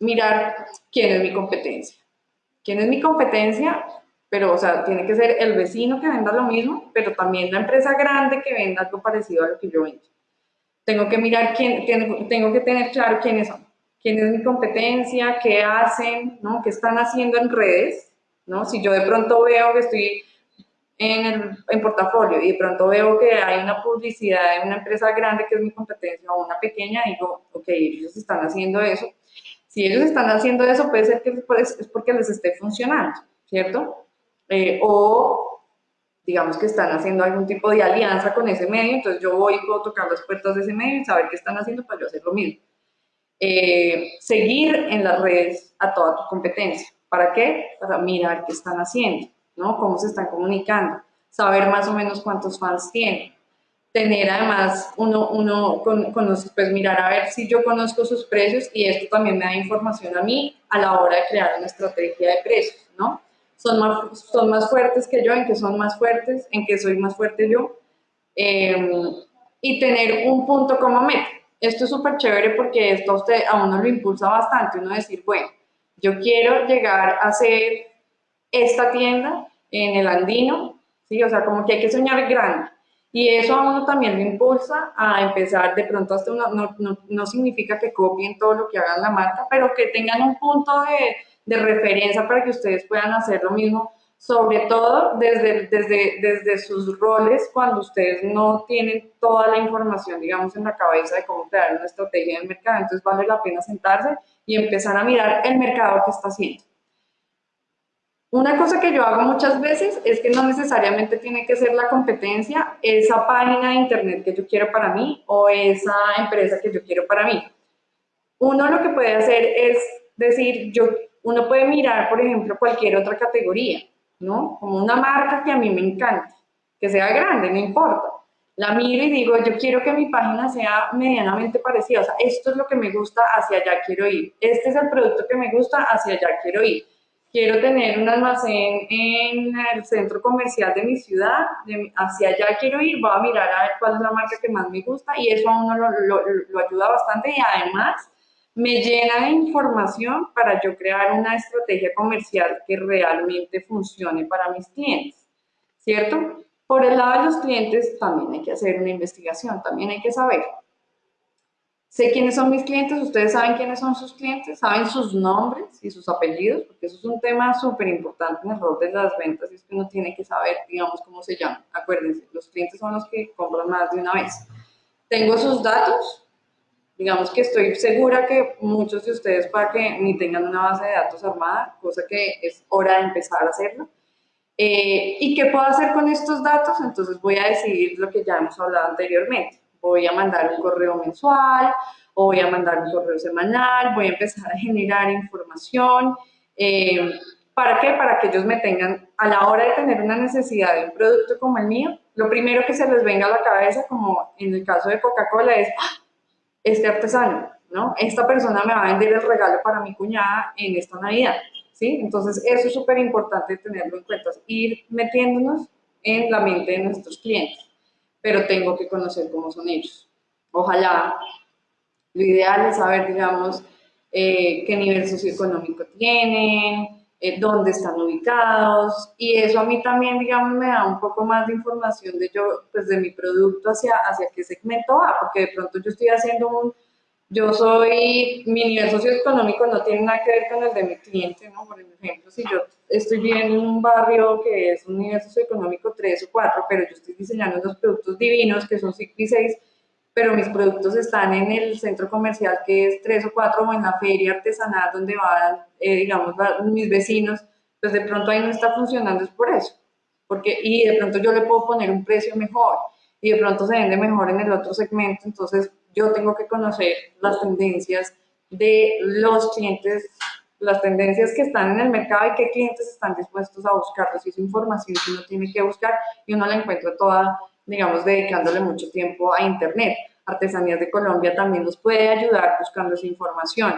mirar quién es mi competencia. ¿Quién es mi competencia? Pero, o sea, tiene que ser el vecino que venda lo mismo, pero también la empresa grande que venda algo parecido a lo que yo vendo. Tengo que mirar quién, tengo que tener claro quiénes son. ¿Quién es mi competencia? ¿Qué hacen? ¿no? ¿Qué están haciendo en redes? ¿no? Si yo de pronto veo que estoy en, el, en portafolio y de pronto veo que hay una publicidad de una empresa grande que es mi competencia o una pequeña, digo, ok, ellos están haciendo eso. Si ellos están haciendo eso, puede ser que es porque les esté funcionando, ¿cierto? Eh, o digamos que están haciendo algún tipo de alianza con ese medio, entonces yo voy y puedo tocar las puertas de ese medio y saber qué están haciendo para yo hacer lo mismo. Eh, seguir en las redes a toda tu competencia. ¿Para qué? Para mirar qué están haciendo, ¿no? Cómo se están comunicando, saber más o menos cuántos fans tienen. Tener además uno, uno con, pues mirar a ver si yo conozco sus precios y esto también me da información a mí a la hora de crear una estrategia de precios, ¿no? Son más, son más fuertes que yo, en que son más fuertes, en que soy más fuerte yo. Em, y tener un punto como meta. Esto es súper chévere porque esto a, usted, a uno lo impulsa bastante, uno decir, bueno, yo quiero llegar a ser esta tienda en el andino, ¿sí? O sea, como que hay que soñar grande. Y eso a uno también lo impulsa a empezar, de pronto hasta uno, no, no, no, significa que copien todo lo que hagan la marca, pero que tengan un punto de, de referencia para que ustedes puedan hacer lo mismo, sobre todo desde, desde, desde sus roles, cuando ustedes no tienen toda la información, digamos, en la cabeza de cómo crear una estrategia de mercado. Entonces vale la pena sentarse y empezar a mirar el mercado que está haciendo. Una cosa que yo hago muchas veces es que no necesariamente tiene que ser la competencia, esa página de internet que yo quiero para mí o esa empresa que yo quiero para mí. Uno lo que puede hacer es decir, yo, uno puede mirar, por ejemplo, cualquier otra categoría, ¿no? Como una marca que a mí me encanta, que sea grande, no importa la miro y digo, yo quiero que mi página sea medianamente parecida, o sea, esto es lo que me gusta, hacia allá quiero ir, este es el producto que me gusta, hacia allá quiero ir. Quiero tener un almacén en el centro comercial de mi ciudad, hacia allá quiero ir, voy a mirar a ver cuál es la marca que más me gusta y eso a uno lo ayuda bastante y además me llena de información para yo crear una estrategia comercial que realmente funcione para mis clientes, ¿cierto? Por el lado de los clientes también hay que hacer una investigación, también hay que saber. Sé quiénes son mis clientes, ustedes saben quiénes son sus clientes, saben sus nombres y sus apellidos, porque eso es un tema súper importante en el rol de las ventas, es que uno tiene que saber, digamos, cómo se llama. Acuérdense, los clientes son los que compran más de una vez. Tengo sus datos, digamos que estoy segura que muchos de ustedes para que ni tengan una base de datos armada, cosa que es hora de empezar a hacerlo. Eh, ¿Y qué puedo hacer con estos datos? Entonces voy a decidir lo que ya hemos hablado anteriormente. Voy a mandar un correo mensual, o voy a mandar un correo semanal, voy a empezar a generar información. Eh, ¿Para qué? Para que ellos me tengan, a la hora de tener una necesidad de un producto como el mío, lo primero que se les venga a la cabeza, como en el caso de Coca-Cola, es ¡Ah! Este artesano, ¿no? Esta persona me va a vender el regalo para mi cuñada en esta Navidad. Entonces, eso es súper importante tenerlo en cuenta, ir metiéndonos en la mente de nuestros clientes, pero tengo que conocer cómo son ellos. Ojalá, lo ideal es saber, digamos, eh, qué nivel socioeconómico tienen, eh, dónde están ubicados, y eso a mí también, digamos, me da un poco más de información de yo, pues de mi producto hacia, hacia qué segmento va, porque de pronto yo estoy haciendo un yo soy, mi nivel socioeconómico no tiene nada que ver con el de mi cliente, ¿no? Por ejemplo, si yo estoy viviendo en un barrio que es un nivel socioeconómico 3 o 4, pero yo estoy diseñando unos productos divinos que son 5 y 6, pero mis productos están en el centro comercial que es 3 o 4 o en la feria artesanal donde van, eh, digamos, mis vecinos, pues de pronto ahí no está funcionando, es por eso. Porque, y de pronto yo le puedo poner un precio mejor y de pronto se vende mejor en el otro segmento, entonces yo tengo que conocer las tendencias de los clientes, las tendencias que están en el mercado y qué clientes están dispuestos a buscarlas. Y esa información que uno tiene que buscar y uno la encuentra toda, digamos, dedicándole mucho tiempo a Internet. Artesanías de Colombia también nos puede ayudar buscando esa información.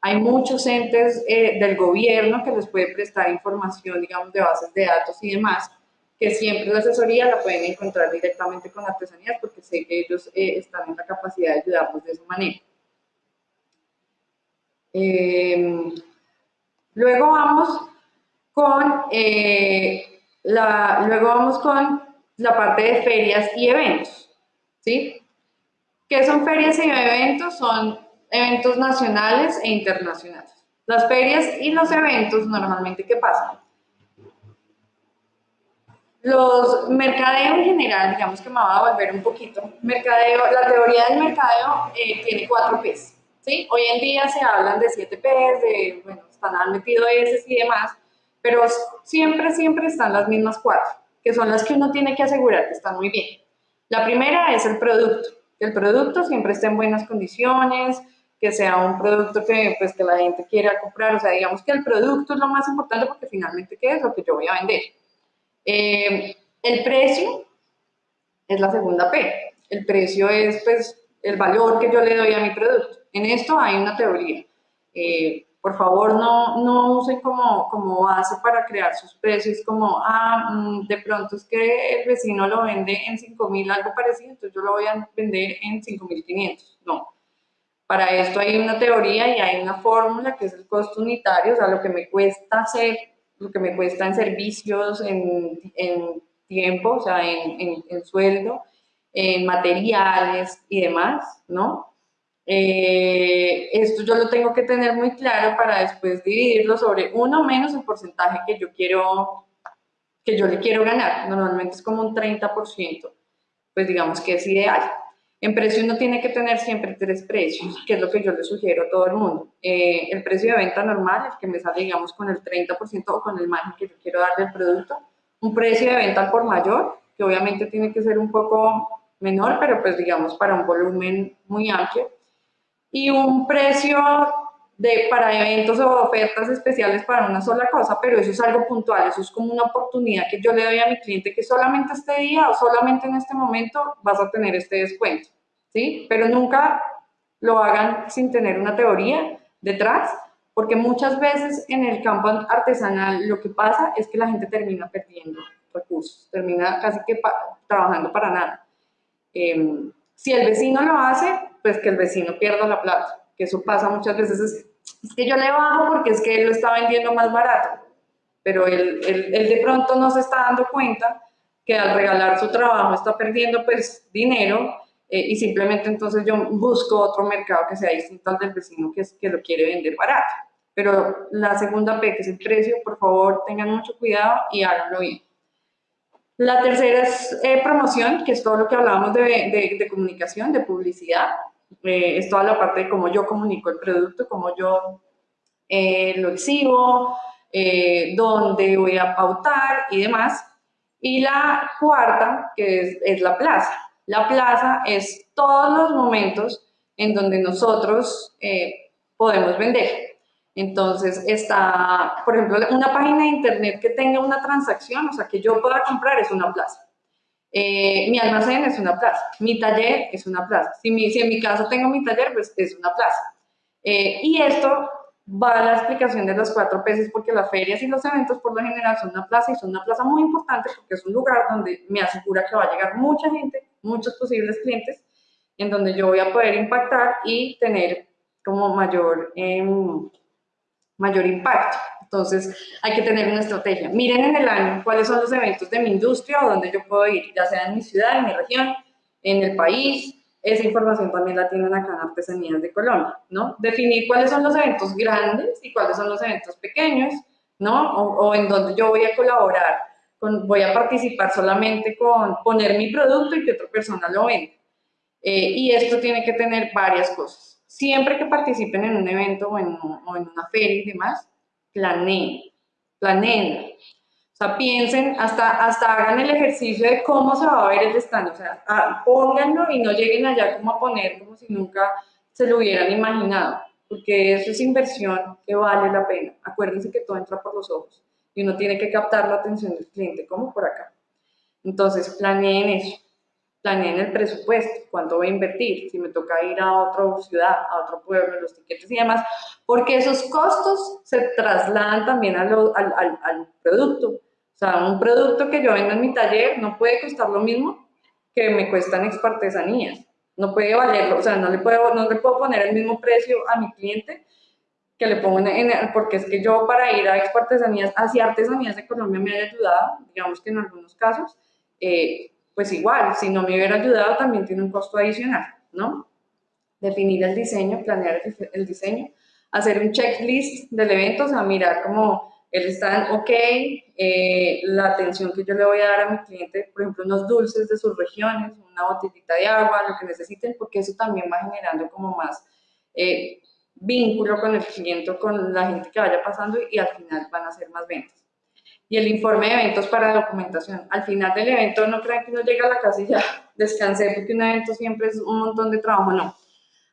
Hay muchos entes eh, del gobierno que les puede prestar información, digamos, de bases de datos y demás, que siempre la asesoría la pueden encontrar directamente con artesanías porque sé que ellos eh, están en la capacidad de ayudarnos de esa manera. Em, luego vamos con eh, la, luego vamos con la parte de ferias y eventos, ¿sí? ¿Qué son ferias y eventos? Son eventos nacionales e internacionales. Las ferias y los eventos normalmente, ¿qué pasa? Los mercadeo en general, digamos que me va a volver un poquito, mercadeo, la teoría del mercadeo eh, tiene cuatro P's, ¿sí? Hoy en día se hablan de siete P's, de, bueno, están metido S y demás, pero siempre, siempre están las mismas cuatro, que son las que uno tiene que asegurar que están muy bien. La primera es el producto, que el producto siempre esté en buenas condiciones, que sea un producto que, pues, que la gente quiera comprar, o sea, digamos que el producto es lo más importante porque finalmente, ¿qué es lo que yo voy a vender? Eh, el precio es la segunda P. El precio es pues el valor que yo le doy a mi producto. En esto hay una teoría. Eh, por favor, no, no usen como, como base para crear sus precios como, ah, mm, de pronto es que el vecino lo vende en 5.000, algo parecido, entonces yo lo voy a vender en 5.500. No. Para esto hay una teoría y hay una fórmula que es el costo unitario, o sea, lo que me cuesta hacer lo que me cuesta en servicios, en, en tiempo, o sea, en, en, sueldo, en materiales y demás, ¿no? Eh, esto yo lo tengo que tener muy claro para después dividirlo sobre uno menos el porcentaje que yo quiero, que yo le quiero ganar. Normalmente es como un 30%, pues digamos que es ideal. En precio uno tiene que tener siempre tres precios, que es lo que yo le sugiero a todo el mundo. Eh, el precio de venta normal, el que me sale, digamos, con el 30% o con el margen que yo quiero darle al producto. Un precio de venta por mayor, que obviamente tiene que ser un poco menor, pero pues digamos para un volumen muy amplio. Y un precio de, para eventos o ofertas especiales para una sola cosa, pero eso es algo puntual, eso es como una oportunidad que yo le doy a mi cliente que solamente este día o solamente en este momento vas a tener este descuento, ¿sí? Pero nunca lo hagan sin tener una teoría detrás, porque muchas veces en el campo artesanal lo que pasa es que la gente termina perdiendo recursos, termina casi que trabajando para nada. Em, si el vecino lo hace, pues que el vecino pierda la plata que eso pasa muchas veces, es, que yo le bajo porque es que él lo está vendiendo más barato, pero él, él, de pronto no se está dando cuenta que al regalar su trabajo está perdiendo pues dinero eh, y simplemente entonces yo busco otro mercado que sea distinto al del vecino que, que lo quiere vender barato. Pero la segunda P, que es el precio, por favor tengan mucho cuidado y háganlo bien. La tercera es eh, promoción, que es todo lo que hablábamos de, de, de comunicación, de publicidad. Eh, es toda la parte de cómo yo comunico el producto, cómo yo eh, lo exhibo, eh, dónde voy a pautar y demás. Y la cuarta, que es, es la plaza. La plaza es todos los momentos en donde nosotros podemos vender. Entonces está, por ejemplo, una página de internet que tenga una transacción, o sea, que yo pueda comprar es una plaza. Eh, mi almacén es una plaza, mi taller es una plaza. Si, si en mi caso tengo mi taller, pues es una plaza. Eh, y esto va a la explicación de los cuatro peces porque las ferias y los eventos por lo general son una plaza y son una plaza muy importante porque es un lugar donde me asegura que va a llegar mucha gente, muchos posibles clientes, en donde yo voy a poder impactar y tener como mayor, em, mayor impacto. Entonces, hay que tener una estrategia. Miren en el año cuáles son los eventos de mi industria o donde yo puedo ir, ya sea en mi ciudad, en mi región, en el país. Esa información también la tienen acá en Artesanías de Colombia, ¿no? Definir cuáles son los eventos grandes y cuáles son los eventos pequeños, ¿no? O, en donde yo voy a colaborar, con, voy a participar solamente con poner mi producto y que otra persona lo venda. Eh, y esto tiene que tener varias cosas. Siempre que participen en un evento o en, o en una feria y demás, planeen, planeen. O sea, piensen, hasta, hasta hagan el ejercicio de cómo se va a ver el stand. O sea, ah, pónganlo y no lleguen allá como a poner como si nunca se lo hubieran imaginado. Porque eso es inversión que vale la pena. Acuérdense que todo entra por los ojos y uno tiene que captar la atención del cliente, como por acá. Entonces, planeen eso planeen el presupuesto, cuánto voy a invertir, si me toca ir a otra ciudad, a otro pueblo, los tiquetes y demás, porque esos costos se trasladan también al, al, al, producto. O sea, un producto que yo vendo en mi taller no puede costar lo mismo que me cuestan expartesanías. No puede valerlo, o sea, no le puedo, no le puedo poner el mismo precio a mi cliente que le pongo en, porque es que yo para ir a expartesanías, hacia artesanías de Colombia me ha ayudado, digamos que en algunos casos, eh, pues igual, si no me hubiera ayudado también tiene un costo adicional, ¿no? Definir el diseño, planear el diseño, hacer un checklist del evento, o sea, mirar cómo él está ok, eh, la atención que yo le voy a dar a mi cliente, por ejemplo, unos dulces de sus regiones, una botellita de agua, lo que necesiten, porque eso también va generando como más eh, vínculo con el cliente, con la gente que vaya pasando y, al final van a ser más ventas. Y el informe de eventos para documentación. Al final del evento no crean que uno llega a la casa y ya descansé porque un evento siempre es un montón de trabajo, no.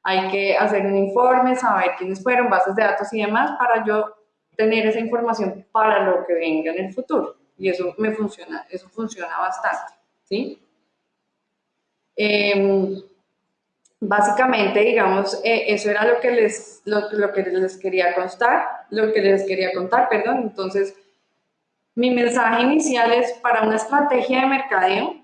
Hay que hacer un informe, saber quiénes fueron, bases de datos y demás para yo tener esa información para lo que venga en el futuro. Y eso me funciona, eso funciona bastante, ¿sí? Em, básicamente, digamos, eh, eso era lo que, les, lo, que les quería contar, lo que les quería contar, perdón. Entonces, mi mensaje inicial es para una estrategia de mercadeo,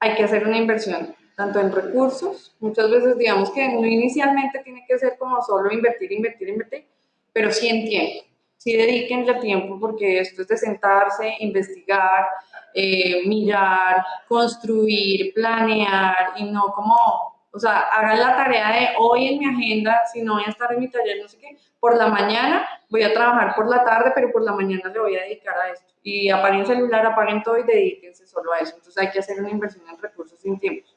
hay que hacer una inversión, tanto en recursos, muchas veces digamos que inicialmente tiene que ser como solo invertir, invertir, invertir, pero sí en tiempo. Sí dediquenle tiempo porque esto es de sentarse, investigar, eh, mirar, construir, planear y no como, o sea, hagan la tarea de hoy en mi agenda, si no voy a estar en mi taller, no sé qué, por la mañana voy a trabajar por la tarde, pero por la mañana le voy a dedicar a esto. Y apaguen celular, apaguen todo y dedíquense solo a eso. Entonces hay que hacer una inversión en recursos sin tiempo.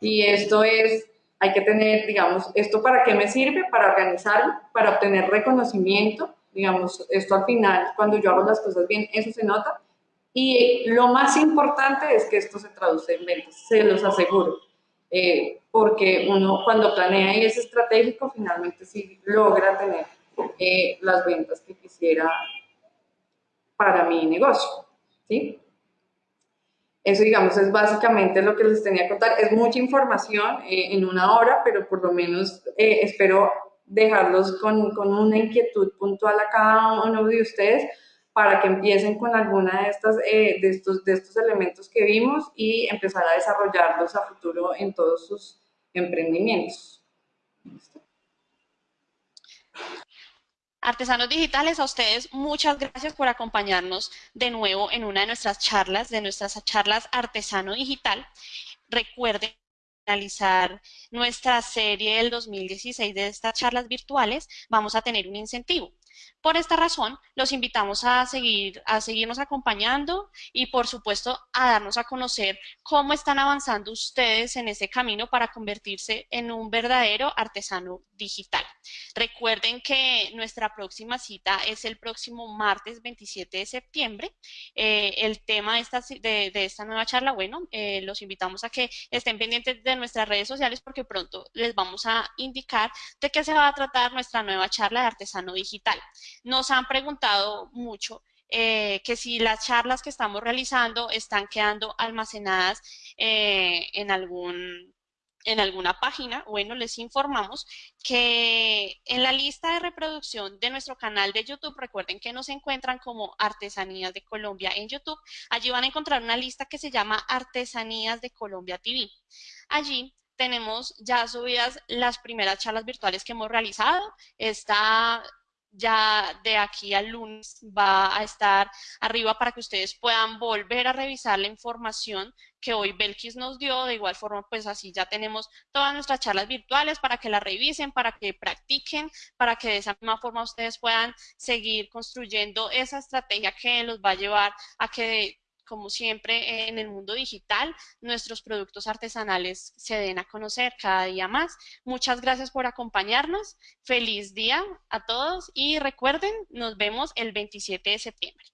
Y esto es hay que tener, digamos, ¿esto para qué me sirve? Para organizarlo, para obtener reconocimiento, digamos, esto al final, cuando yo hago las cosas bien, eso se nota. Y lo más importante es que esto se traduce en ventas, se los aseguro. Eh, porque uno cuando planea y es estratégico, finalmente sí logra tener eh, las ventas que quisiera para mi negocio, ¿sí? Eso, digamos, es básicamente lo que les tenía que contar. Es mucha información eh, en una hora, pero por lo menos eh, espero dejarlos con, con, una inquietud puntual a cada uno de ustedes para que empiecen con alguna de, estas, eh, de, estos, de estos elementos que vimos y empezar a desarrollarlos a futuro en todos sus emprendimientos. Artesanos digitales, a ustedes muchas gracias por acompañarnos de nuevo en una de nuestras charlas, de nuestras charlas Artesano Digital. Recuerden finalizar nuestra serie del 2016 de estas charlas virtuales, vamos a tener un incentivo. Por esta razón, los invitamos a, seguir, a seguirnos acompañando y, por supuesto, a darnos a conocer cómo están avanzando ustedes en ese camino para convertirse en un verdadero artesano digital. Recuerden que nuestra próxima cita es el próximo martes 27 de septiembre. Eh, el tema de esta, de, esta, nueva charla, bueno, eh, los invitamos a que estén pendientes de nuestras redes sociales porque pronto les vamos a indicar de qué se va a tratar nuestra nueva charla de artesano digital. Nos han preguntado mucho eh, que si las charlas que estamos realizando están quedando almacenadas eh, en algún en alguna página, bueno, les informamos que en la lista de reproducción de nuestro canal de YouTube, recuerden que nos encuentran como Artesanías de Colombia en YouTube, allí van a encontrar una lista que se llama Artesanías de Colombia TV. Allí tenemos ya subidas las primeras charlas virtuales que hemos realizado, está ya de aquí al lunes va a estar arriba para que ustedes puedan volver a revisar la información que hoy Belkis nos dio. De igual forma, pues así ya tenemos todas nuestras charlas virtuales para que las revisen, para que practiquen, para que de esa misma forma ustedes puedan seguir construyendo esa estrategia que los va a llevar a que como siempre en el mundo digital, nuestros productos artesanales se den a conocer cada día más. Muchas gracias por acompañarnos. Feliz día a todos y recuerden, nos vemos el 27 de septiembre.